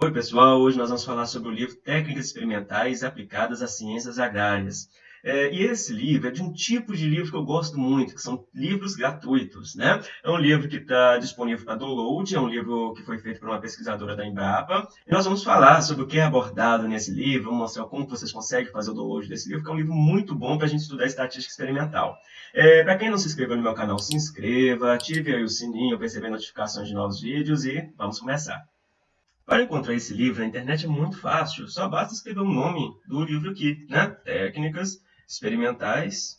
Oi pessoal, hoje nós vamos falar sobre o livro Técnicas Experimentais Aplicadas às Ciências Agrárias. É, e esse livro é de um tipo de livro que eu gosto muito, que são livros gratuitos. Né? É um livro que está disponível para download, é um livro que foi feito por uma pesquisadora da Embrapa. E nós vamos falar sobre o que é abordado nesse livro, vamos mostrar como vocês conseguem fazer o download desse livro, que é um livro muito bom para a gente estudar estatística experimental. É, para quem não se inscreveu no meu canal, se inscreva, ative aí o sininho para receber notificações de novos vídeos e vamos começar. Para encontrar esse livro na internet é muito fácil, só basta escrever o nome do livro aqui, né? Técnicas experimentais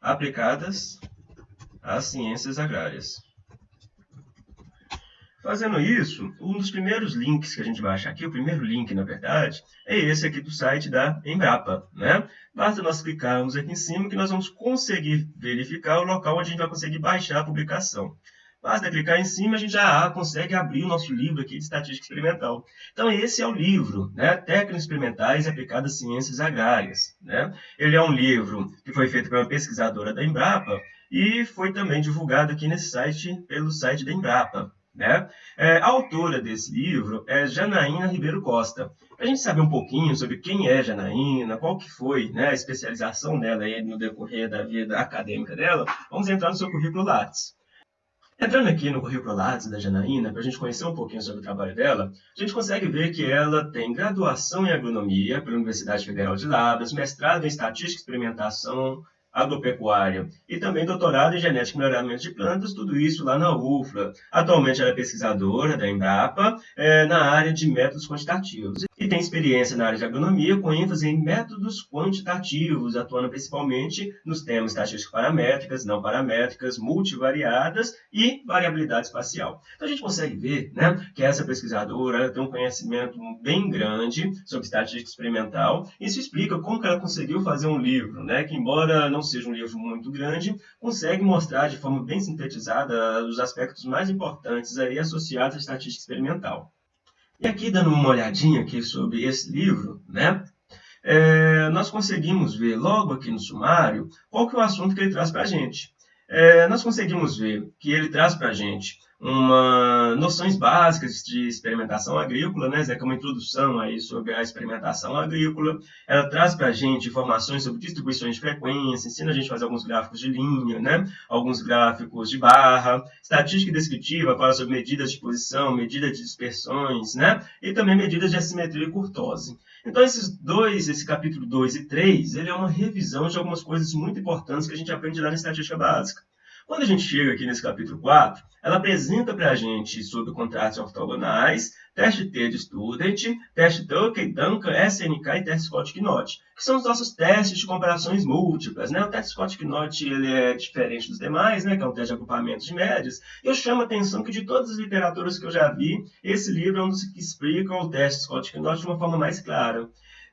aplicadas às ciências agrárias. Fazendo isso, um dos primeiros links que a gente vai achar aqui, o primeiro link, na verdade, é esse aqui do site da Embrapa. Né? Basta nós clicarmos aqui em cima que nós vamos conseguir verificar o local onde a gente vai conseguir baixar a publicação. Basta clicar em cima, a gente já consegue abrir o nosso livro aqui de Estatística Experimental. Então, esse é o livro, né? Técnicas Experimentais Aplicadas às Ciências Agrárias. Né? Ele é um livro que foi feito por uma pesquisadora da Embrapa e foi também divulgado aqui nesse site, pelo site da Embrapa. Né? É, a autora desse livro é Janaína Ribeiro Costa. Para a gente saber um pouquinho sobre quem é Janaína, qual que foi né, a especialização dela aí no decorrer da vida acadêmica dela, vamos entrar no seu currículo Lattes. Entrando aqui no currículo Lattes da Janaína, para a gente conhecer um pouquinho sobre o trabalho dela, a gente consegue ver que ela tem graduação em agronomia pela Universidade Federal de Lavras, mestrado em estatística e experimentação agropecuária e também doutorado em genética e melhoramento de plantas, tudo isso lá na UFLA. Atualmente ela é pesquisadora da Embrapa é, na área de métodos quantitativos e tem experiência na área de agronomia com ênfase em métodos quantitativos, atuando principalmente nos temas estatísticas paramétricas, não paramétricas, multivariadas e variabilidade espacial. Então a gente consegue ver né, que essa pesquisadora tem um conhecimento bem grande sobre estatística experimental. Isso explica como ela conseguiu fazer um livro, né, que embora não seja um livro muito grande, consegue mostrar de forma bem sintetizada os aspectos mais importantes aí associados à estatística experimental. E aqui, dando uma olhadinha aqui sobre esse livro, né, é, nós conseguimos ver logo aqui no sumário qual que é o assunto que ele traz para a gente. É, nós conseguimos ver que ele traz para a gente uma noções básicas de experimentação agrícola, né, é uma introdução aí sobre a experimentação agrícola. Ela traz para a gente informações sobre distribuições de frequência, ensina a gente a fazer alguns gráficos de linha, né, alguns gráficos de barra, estatística descritiva, fala sobre medidas de posição, medidas de dispersões, né, e também medidas de assimetria e curtose. Então, esses dois, esse capítulo 2 e 3, ele é uma revisão de algumas coisas muito importantes que a gente aprende lá na estatística básica. Quando a gente chega aqui nesse capítulo 4, ela apresenta para a gente sobre contratos ortogonais, teste T de Student, teste Tucker, Duncan, SNK e teste Scott-Knott, que são os nossos testes de comparações múltiplas. Né? O teste Scott-Knott é diferente dos demais, né? que é um teste de agrupamento de médias. Eu chamo a atenção que de todas as literaturas que eu já vi, esse livro é um dos que explica o teste Scott-Knott de uma forma mais clara.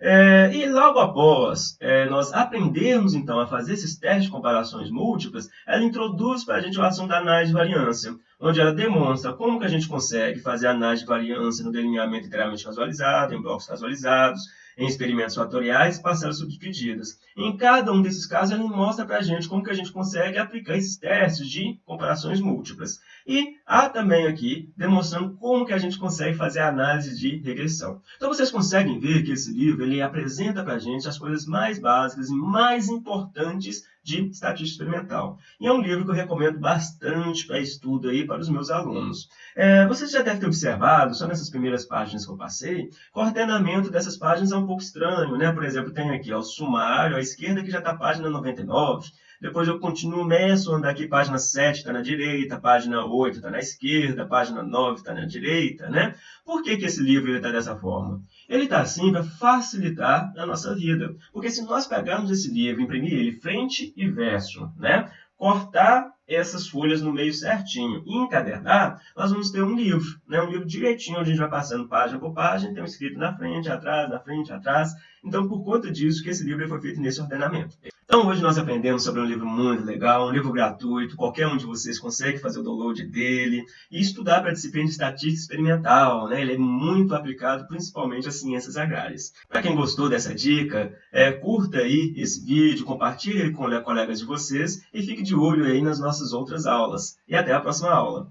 É, e logo após é, nós aprendermos, então, a fazer esses testes de comparações múltiplas, ela introduz para a gente o assunto da análise de variância, onde ela demonstra como que a gente consegue fazer análise de variância no delineamento inteiramente casualizado, em blocos casualizados, em experimentos fatoriais e parcelas subdivididas. Em cada um desses casos, ele mostra para a gente como que a gente consegue aplicar esses testes de comparações múltiplas. E há também aqui demonstrando como que a gente consegue fazer a análise de regressão. Então vocês conseguem ver que esse livro ele apresenta para a gente as coisas mais básicas e mais importantes de estatística experimental. E é um livro que eu recomendo bastante para estudo aí para os meus alunos. É, vocês já devem ter observado, só nessas primeiras páginas que eu passei, o ordenamento dessas páginas é um pouco estranho. Né? Por exemplo, tem aqui ó, o sumário à esquerda que já está a página 99, depois eu continuo, ando aqui, página 7 está na direita, página 8 está na esquerda, página 9 está na direita, né? Por que, que esse livro está dessa forma? Ele está assim para facilitar a nossa vida. Porque se nós pegarmos esse livro, imprimir ele frente e verso, né? cortar essas folhas no meio certinho e encadernar, nós vamos ter um livro, né? um livro direitinho, onde a gente vai passando página por página, tem um escrito na frente, atrás, na frente, atrás. Então, por conta disso, que esse livro foi feito nesse ordenamento. Então hoje nós aprendemos sobre um livro muito legal, um livro gratuito, qualquer um de vocês consegue fazer o download dele e estudar para a disciplina de estatística experimental, né? Ele é muito aplicado principalmente às ciências agrárias. Para quem gostou dessa dica, é, curta aí esse vídeo, compartilhe ele com colegas de vocês e fique de olho aí nas nossas outras aulas. E até a próxima aula!